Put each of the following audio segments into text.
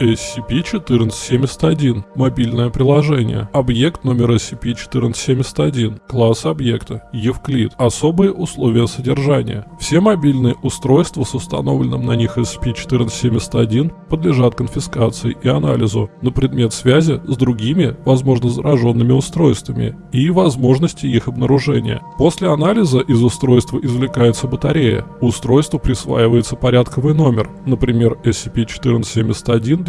SCP-1471. Мобильное приложение. Объект номер SCP-1471. Класс объекта. Евклид. Особые условия содержания. Все мобильные устройства с установленным на них SCP-1471 подлежат конфискации и анализу на предмет связи с другими, возможно, зараженными устройствами и возможности их обнаружения. После анализа из устройства извлекается батарея. Устройству присваивается порядковый номер, например,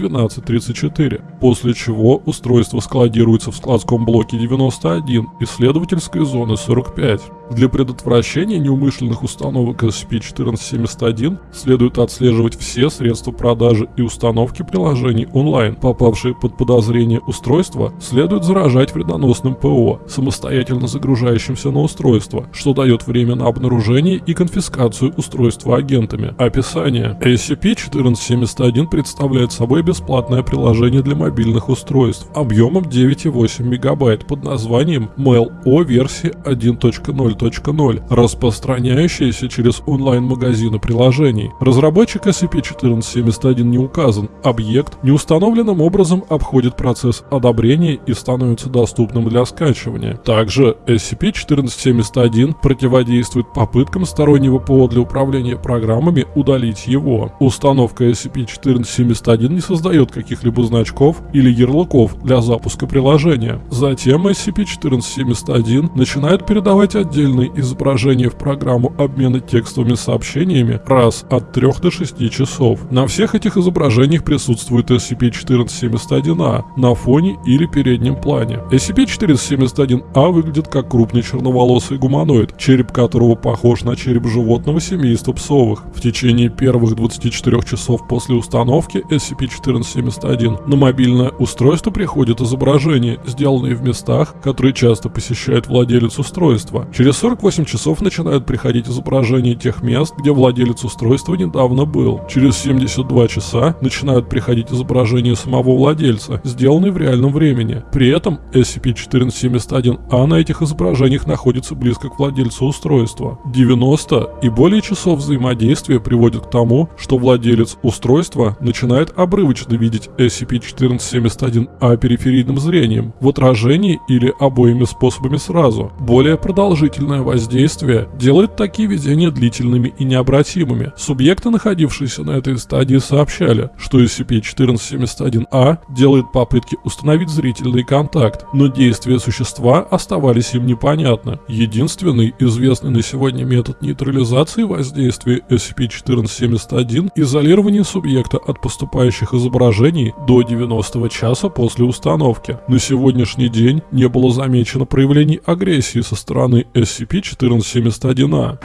SCP-1471-1234, после чего устройство складируется в складском блоке 91 исследовательской зоны 45. Для предотвращения неумышленных установок SCP-1471 следует отслеживать все средства продажи и установки приложений онлайн. Попавшие под подозрение устройства следует заражать вредоносным ПО, самостоятельно загружающимся на устройство, что дает время на обнаружение и конфискацию устройства агентами. Описание. SCP-1471 представляет собой бесплатное приложение для мобильных устройств объемом 9,8 МБ под названием Mail-O версии 1.0 2.0, распространяющаяся через онлайн-магазины приложений. Разработчик SCP-1471 не указан. Объект неустановленным образом обходит процесс одобрения и становится доступным для скачивания. Также SCP-1471 противодействует попыткам стороннего ПО для управления программами удалить его. Установка SCP-1471 не создает каких-либо значков или ярлыков для запуска приложения. Затем SCP-1471 начинает передавать отдельные изображения в программу обмена текстовыми сообщениями раз от 3 до 6 часов. На всех этих изображениях присутствует SCP-1471-A на фоне или переднем плане. SCP-1471-A выглядит как крупный черноволосый гуманоид, череп которого похож на череп животного семейства псовых. В течение первых 24 часов после установки SCP-1471 на мобильное устройство приходят изображения, сделанные в местах, которые часто посещает владелец устройства. Через 48 часов начинают приходить изображения тех мест, где владелец устройства недавно был. Через 72 часа начинают приходить изображения самого владельца, сделанные в реальном времени. При этом SCP-1471-A на этих изображениях находится близко к владельцу устройства. 90 и более часов взаимодействия приводят к тому, что владелец устройства начинает обрывочно видеть SCP-1471-A периферийным зрением, в отражении или обоими способами сразу. Более продолжительно длительное воздействие делает такие видения длительными и необратимыми. Субъекты, находившиеся на этой стадии, сообщали, что SCP-1471-A делает попытки установить зрительный контакт, но действия существа оставались им непонятны. Единственный известный на сегодня метод нейтрализации воздействия SCP-1471 – изолирование субъекта от поступающих изображений до 90 часа после установки. На сегодняшний день не было замечено проявлений агрессии со стороны SCP SCP-1471-A.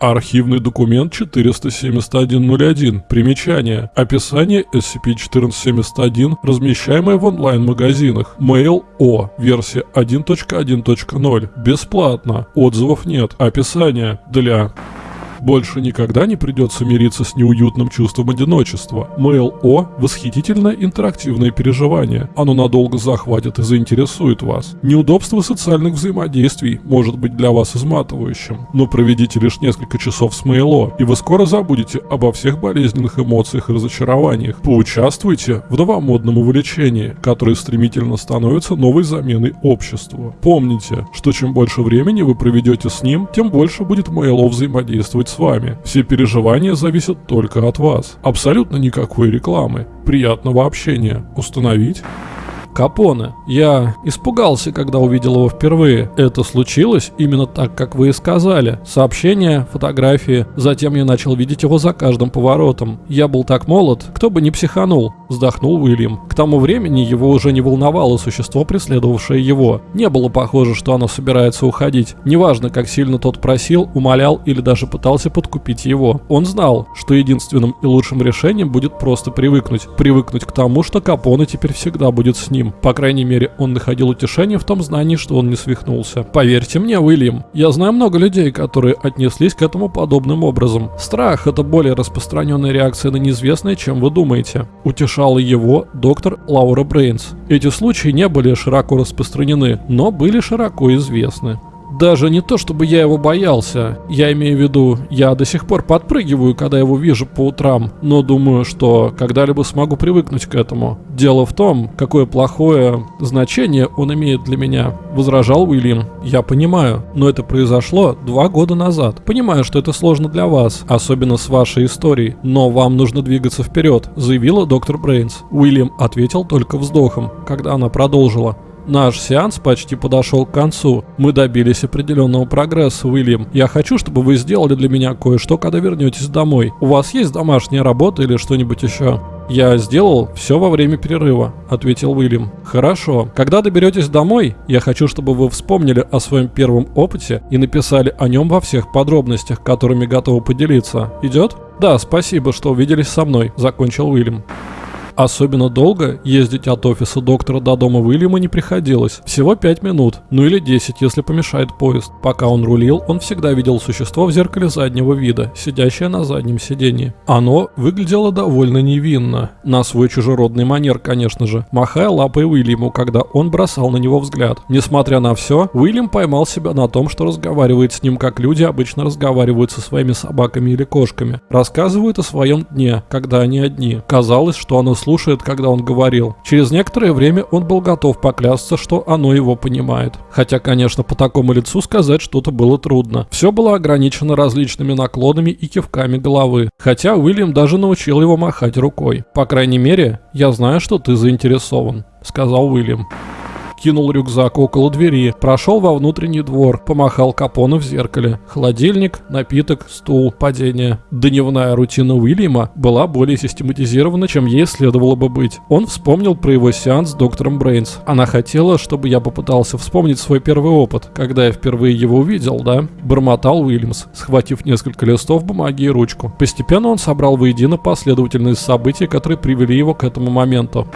Архивный документ 47101. Примечание. Описание SCP-1471, размещаемое в онлайн-магазинах. Mail O. Версия 1.1.0. Бесплатно. Отзывов нет. Описание. Для больше никогда не придется мириться с неуютным чувством одиночества. Mail-O – восхитительное интерактивное переживание. Оно надолго захватит и заинтересует вас. Неудобство социальных взаимодействий может быть для вас изматывающим, но проведите лишь несколько часов с Mail-O, и вы скоро забудете обо всех болезненных эмоциях и разочарованиях. Поучаствуйте в новомодном увлечении, которое стремительно становится новой заменой обществу. Помните, что чем больше времени вы проведете с ним, тем больше будет Mail-O взаимодействовать с вами. Все переживания зависят только от вас. Абсолютно никакой рекламы. Приятного общения. Установить? Капоне. Я испугался, когда увидел его впервые. Это случилось именно так, как вы и сказали. Сообщения, фотографии. Затем я начал видеть его за каждым поворотом. Я был так молод, кто бы не психанул, вздохнул Уильям. К тому времени его уже не волновало существо, преследовавшее его. Не было похоже, что оно собирается уходить. Неважно, как сильно тот просил, умолял или даже пытался подкупить его. Он знал, что единственным и лучшим решением будет просто привыкнуть. Привыкнуть к тому, что Капоне теперь всегда будет с ним ним. По крайней мере, он находил утешение в том знании, что он не свихнулся. Поверьте мне, Уильям, я знаю много людей, которые отнеслись к этому подобным образом. Страх – это более распространенная реакция на неизвестное, чем вы думаете. Утешала его доктор Лаура Брейнс. Эти случаи не были широко распространены, но были широко известны. Даже не то, чтобы я его боялся. Я имею в виду, я до сих пор подпрыгиваю, когда его вижу по утрам, но думаю, что когда-либо смогу привыкнуть к этому. Дело в том, какое плохое значение он имеет для меня, возражал Уильям. Я понимаю, но это произошло два года назад. Понимаю, что это сложно для вас, особенно с вашей историей, но вам нужно двигаться вперед, заявила доктор Брейнс. Уильям ответил только вздохом, когда она продолжила. Наш сеанс почти подошел к концу. Мы добились определенного прогресса, Уильям. Я хочу, чтобы вы сделали для меня кое-что, когда вернетесь домой. У вас есть домашняя работа или что-нибудь еще? «Я сделал все во время перерыва», — ответил Уильям. «Хорошо. Когда доберетесь домой, я хочу, чтобы вы вспомнили о своем первом опыте и написали о нем во всех подробностях, которыми готовы поделиться. Идет?» «Да, спасибо, что увиделись со мной», — закончил Уильям. Особенно долго ездить от офиса доктора до дома Уильяма не приходилось. Всего 5 минут, ну или 10, если помешает поезд. Пока он рулил, он всегда видел существо в зеркале заднего вида, сидящее на заднем сиденье. Оно выглядело довольно невинно. На свой чужеродный манер, конечно же, махая лапой Уильяму, когда он бросал на него взгляд. Несмотря на все, Уильям поймал себя на том, что разговаривает с ним, как люди обычно разговаривают со своими собаками или кошками. Рассказывают о своем дне, когда они одни. Казалось, что оно слушает, когда он говорил. Через некоторое время он был готов поклясться, что оно его понимает. Хотя, конечно, по такому лицу сказать что-то было трудно. Все было ограничено различными наклонами и кивками головы. Хотя Уильям даже научил его махать рукой. По крайней мере, я знаю, что ты заинтересован, сказал Уильям кинул рюкзак около двери, прошел во внутренний двор, помахал Капону в зеркале. Холодильник, напиток, стул, падение. Дневная рутина Уильяма была более систематизирована, чем ей следовало бы быть. Он вспомнил про его сеанс с доктором Брейнс. Она хотела, чтобы я попытался вспомнить свой первый опыт, когда я впервые его увидел, да? Бормотал Уильямс, схватив несколько листов бумаги и ручку. Постепенно он собрал воедино последовательность событий, которые привели его к этому моменту.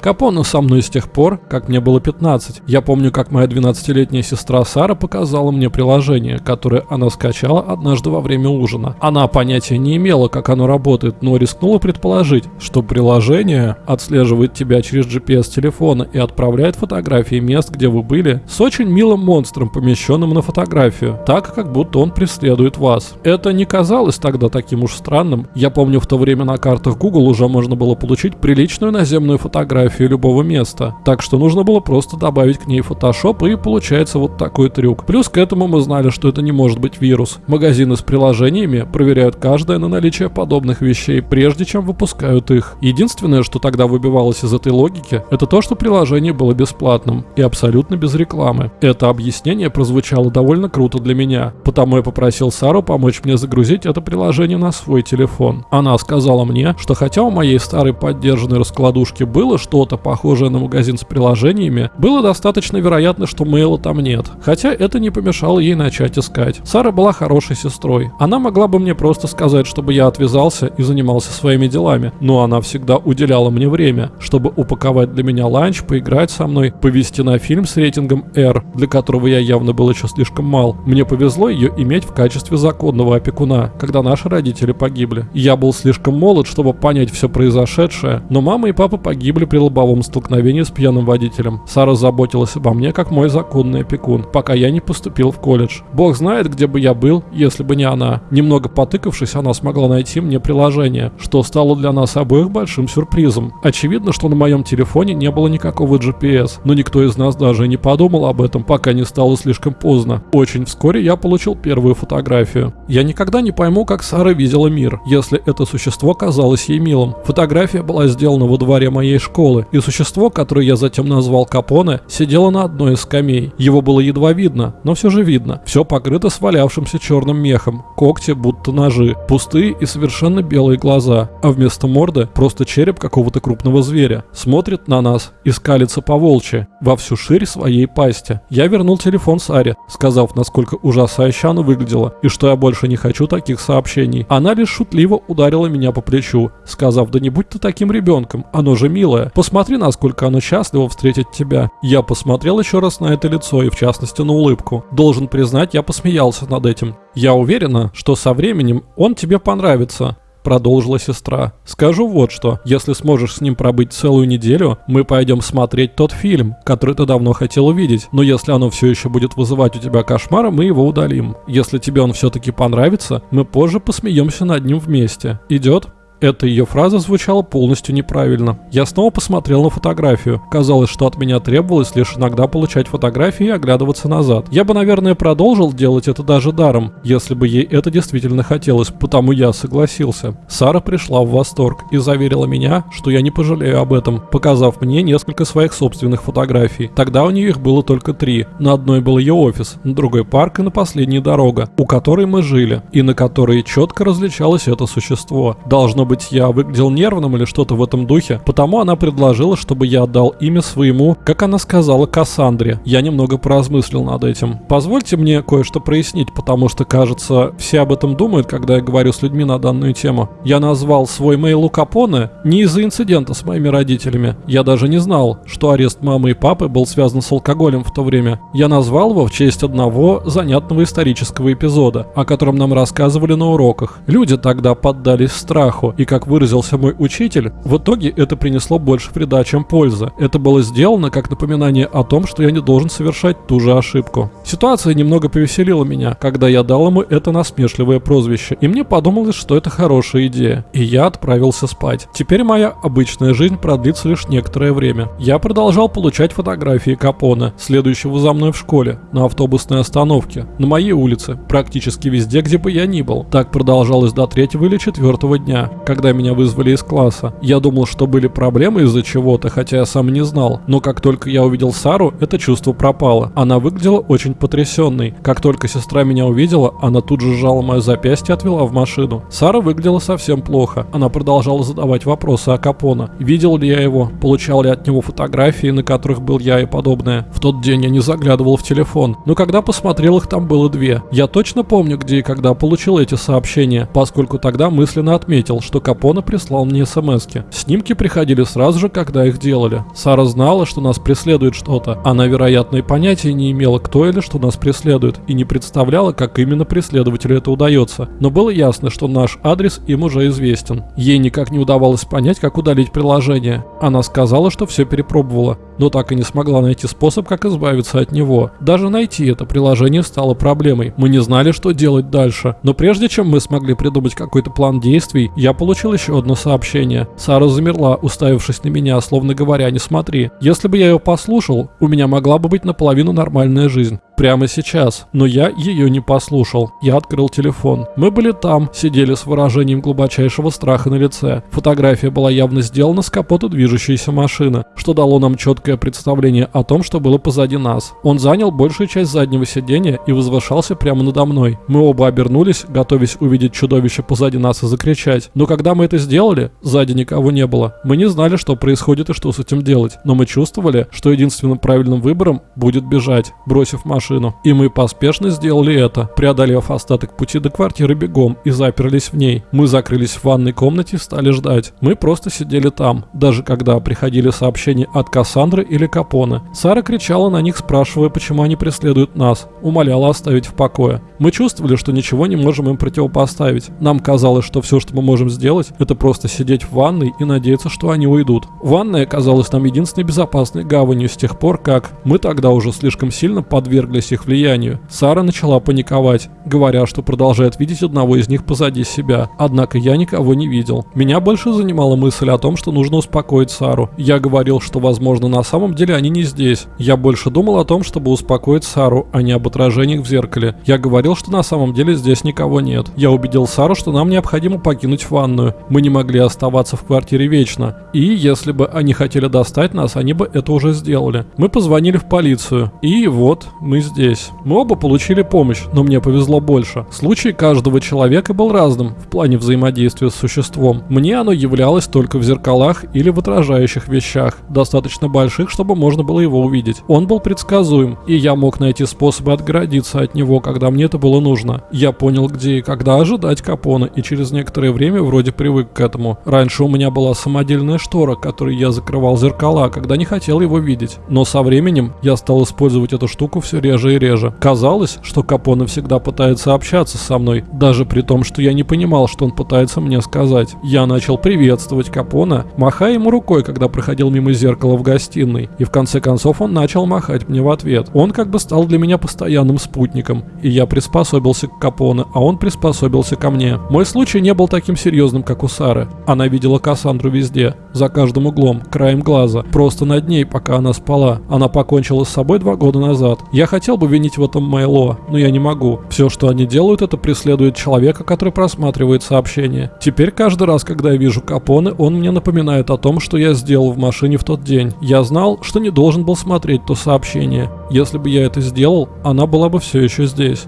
Капоне со мной с тех пор, как мне было 15. Я помню, как моя 12-летняя сестра Сара показала мне приложение, которое она скачала однажды во время ужина. Она понятия не имела, как оно работает, но рискнула предположить, что приложение отслеживает тебя через GPS телефона и отправляет фотографии мест, где вы были, с очень милым монстром, помещенным на фотографию, так, как будто он преследует вас. Это не казалось тогда таким уж странным. Я помню, в то время на картах Google уже можно было получить приличную наземную фотографию фотографию любого места. Так что нужно было просто добавить к ней Photoshop и получается вот такой трюк. Плюс к этому мы знали, что это не может быть вирус. Магазины с приложениями проверяют каждое на наличие подобных вещей, прежде чем выпускают их. Единственное, что тогда выбивалось из этой логики, это то, что приложение было бесплатным и абсолютно без рекламы. Это объяснение прозвучало довольно круто для меня, потому я попросил Сару помочь мне загрузить это приложение на свой телефон. Она сказала мне, что хотя у моей старой поддержанной раскладушки было что что-то похожее на магазин с приложениями, было достаточно вероятно, что мейла там нет. Хотя это не помешало ей начать искать. Сара была хорошей сестрой. Она могла бы мне просто сказать, чтобы я отвязался и занимался своими делами, но она всегда уделяла мне время, чтобы упаковать для меня ланч, поиграть со мной, повести на фильм с рейтингом R, для которого я явно был еще слишком мал. Мне повезло ее иметь в качестве законного опекуна, когда наши родители погибли. Я был слишком молод, чтобы понять все произошедшее, но мама и папа погибли при лобовом столкновении с пьяным водителем. Сара заботилась обо мне как мой законный опекун, пока я не поступил в колледж. Бог знает, где бы я был, если бы не она. Немного потыкавшись, она смогла найти мне приложение, что стало для нас обоих большим сюрпризом. Очевидно, что на моем телефоне не было никакого GPS, но никто из нас даже не подумал об этом, пока не стало слишком поздно. Очень вскоре я получил первую фотографию. Я никогда не пойму, как Сара видела мир, если это существо казалось ей милым. Фотография была сделана во дворе моей школы, школы, и существо, которое я затем назвал Капоне, сидело на одной из скамей. Его было едва видно, но все же видно. Все покрыто свалявшимся черным мехом, когти будто ножи, пустые и совершенно белые глаза, а вместо морды просто череп какого-то крупного зверя. Смотрит на нас и скалится по волчьи, во всю ширь своей пасти. Я вернул телефон Саре, сказав, насколько ужасающе оно выглядело, и что я больше не хочу таких сообщений. Она лишь шутливо ударила меня по плечу, сказав, да не будь ты таким ребенком, оно же милое. Посмотри, насколько оно счастливо встретить тебя. Я посмотрел еще раз на это лицо и в частности на улыбку. Должен признать, я посмеялся над этим. Я уверена, что со временем он тебе понравится. продолжила сестра. Скажу вот что, если сможешь с ним пробыть целую неделю, мы пойдем смотреть тот фильм, который ты давно хотел увидеть. Но если оно все еще будет вызывать у тебя кошмары, мы его удалим. Если тебе он все-таки понравится, мы позже посмеемся над ним вместе. Идет? Эта ее фраза звучала полностью неправильно. Я снова посмотрел на фотографию. Казалось, что от меня требовалось лишь иногда получать фотографии и оглядываться назад. Я бы, наверное, продолжил делать это даже даром, если бы ей это действительно хотелось, потому я согласился. Сара пришла в восторг и заверила меня, что я не пожалею об этом, показав мне несколько своих собственных фотографий. Тогда у нее их было только три. На одной был ее офис, на другой парк и на последней дорога, у которой мы жили, и на которой четко различалось это существо. Должно быть, я выглядел нервным или что-то в этом духе, потому она предложила, чтобы я отдал имя своему, как она сказала, Кассандре. Я немного поразмыслил над этим. Позвольте мне кое-что прояснить, потому что, кажется, все об этом думают, когда я говорю с людьми на данную тему. Я назвал свой мейл Капоне не из-за инцидента с моими родителями. Я даже не знал, что арест мамы и папы был связан с алкоголем в то время. Я назвал его в честь одного занятного исторического эпизода, о котором нам рассказывали на уроках. Люди тогда поддались страху, и, как выразился мой учитель, в итоге это принесло больше вреда, чем пользы. Это было сделано как напоминание о том, что я не должен совершать ту же ошибку. Ситуация немного повеселила меня, когда я дал ему это насмешливое прозвище, и мне подумалось, что это хорошая идея. И я отправился спать. Теперь моя обычная жизнь продлится лишь некоторое время. Я продолжал получать фотографии Капона, следующего за мной в школе, на автобусной остановке, на моей улице, практически везде, где бы я ни был. Так продолжалось до третьего или четвертого дня когда меня вызвали из класса. Я думал, что были проблемы из-за чего-то, хотя я сам не знал. Но как только я увидел Сару, это чувство пропало. Она выглядела очень потрясенной. Как только сестра меня увидела, она тут же сжала мое запястье и отвела в машину. Сара выглядела совсем плохо. Она продолжала задавать вопросы о Капона. Видел ли я его? Получал ли от него фотографии, на которых был я и подобное? В тот день я не заглядывал в телефон. Но когда посмотрел их, там было две. Я точно помню, где и когда получил эти сообщения, поскольку тогда мысленно отметил, что что Капона прислал мне смс -ки. Снимки приходили сразу же, когда их делали. Сара знала, что нас преследует что-то. Она, вероятно, и понятия не имела, кто или что нас преследует, и не представляла, как именно преследователю это удается. Но было ясно, что наш адрес им уже известен. Ей никак не удавалось понять, как удалить приложение. Она сказала, что все перепробовала, но так и не смогла найти способ, как избавиться от него. Даже найти это приложение стало проблемой. Мы не знали, что делать дальше. Но прежде чем мы смогли придумать какой-то план действий, я получил еще одно сообщение. Сара замерла, уставившись на меня, словно говоря, не смотри. Если бы я ее послушал, у меня могла бы быть наполовину нормальная жизнь прямо сейчас, но я ее не послушал. Я открыл телефон. Мы были там, сидели с выражением глубочайшего страха на лице. Фотография была явно сделана с капота движущейся машины, что дало нам четкое представление о том, что было позади нас. Он занял большую часть заднего сиденья и возвышался прямо надо мной. Мы оба обернулись, готовясь увидеть чудовище позади нас и закричать. Но когда мы это сделали, сзади никого не было. Мы не знали, что происходит и что с этим делать, но мы чувствовали, что единственным правильным выбором будет бежать, бросив машину. И мы поспешно сделали это, преодолев остаток пути до квартиры бегом и заперлись в ней. Мы закрылись в ванной комнате и стали ждать. Мы просто сидели там, даже когда приходили сообщения от Кассандры или Капона. Сара кричала на них, спрашивая, почему они преследуют нас, умоляла оставить в покое. Мы чувствовали, что ничего не можем им противопоставить. Нам казалось, что все, что мы можем сделать, это просто сидеть в ванной и надеяться, что они уйдут. Ванная казалась нам единственной безопасной гаванью с тех пор, как мы тогда уже слишком сильно подвергли подверглись их влиянию. Сара начала паниковать, говоря, что продолжает видеть одного из них позади себя. Однако я никого не видел. Меня больше занимала мысль о том, что нужно успокоить Сару. Я говорил, что возможно на самом деле они не здесь. Я больше думал о том, чтобы успокоить Сару, а не об отражениях в зеркале. Я говорил, что на самом деле здесь никого нет. Я убедил Сару, что нам необходимо покинуть ванную. Мы не могли оставаться в квартире вечно. И если бы они хотели достать нас, они бы это уже сделали. Мы позвонили в полицию. И вот, мы здесь. Мы оба получили помощь, но мне повезло больше. Случай каждого человека был разным в плане взаимодействия с существом. Мне оно являлось только в зеркалах или в отражающих вещах, достаточно больших, чтобы можно было его увидеть. Он был предсказуем, и я мог найти способы отгородиться от него, когда мне это было нужно. Я понял, где и когда ожидать Капона, и через некоторое время вроде привык к этому. Раньше у меня была самодельная штора, которой я закрывал зеркала, когда не хотел его видеть. Но со временем я стал использовать эту штуку все реже и реже. Казалось, что Капоне всегда пытается общаться со мной, даже при том, что я не понимал, что он пытается мне сказать. Я начал приветствовать Капона, махая ему рукой, когда проходил мимо зеркала в гостиной. И в конце концов он начал махать мне в ответ. Он как бы стал для меня постоянным спутником, и я приспособился к Капоне, а он приспособился ко мне. Мой случай не был таким серьезным, как у Сары. Она видела Кассандру везде, за каждым углом, краем глаза, просто над ней, пока она спала. Она покончила с собой два года назад. Я хотел бы винить в этом Мэйло, но я не могу. Все, что они делают, это преследует человека, который просматривает сообщения. Теперь каждый раз, когда я вижу Капоне, он мне напоминает о том, что я сделал в машине в тот день. Я знал, что не должен был смотреть то сообщение. Если бы я это сделал, она была бы все еще здесь.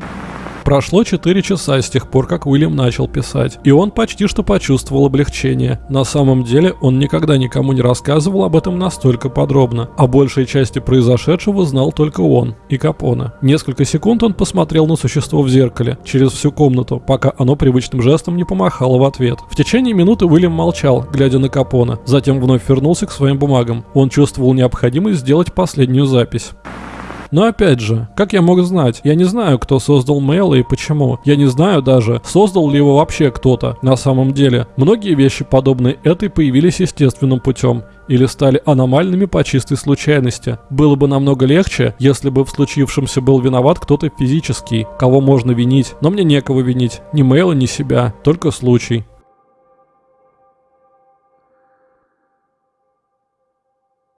Прошло 4 часа с тех пор, как Уильям начал писать, и он почти что почувствовал облегчение. На самом деле, он никогда никому не рассказывал об этом настолько подробно. О большей части произошедшего знал только он и Капона. Несколько секунд он посмотрел на существо в зеркале, через всю комнату, пока оно привычным жестом не помахало в ответ. В течение минуты Уильям молчал, глядя на Капона, затем вновь вернулся к своим бумагам. Он чувствовал необходимость сделать последнюю запись. Но опять же, как я мог знать? Я не знаю, кто создал Мейла и почему. Я не знаю даже, создал ли его вообще кто-то на самом деле. Многие вещи, подобные этой, появились естественным путем или стали аномальными по чистой случайности. Было бы намного легче, если бы в случившемся был виноват кто-то физический, кого можно винить, но мне некого винить, ни Мейла, ни себя, только случай.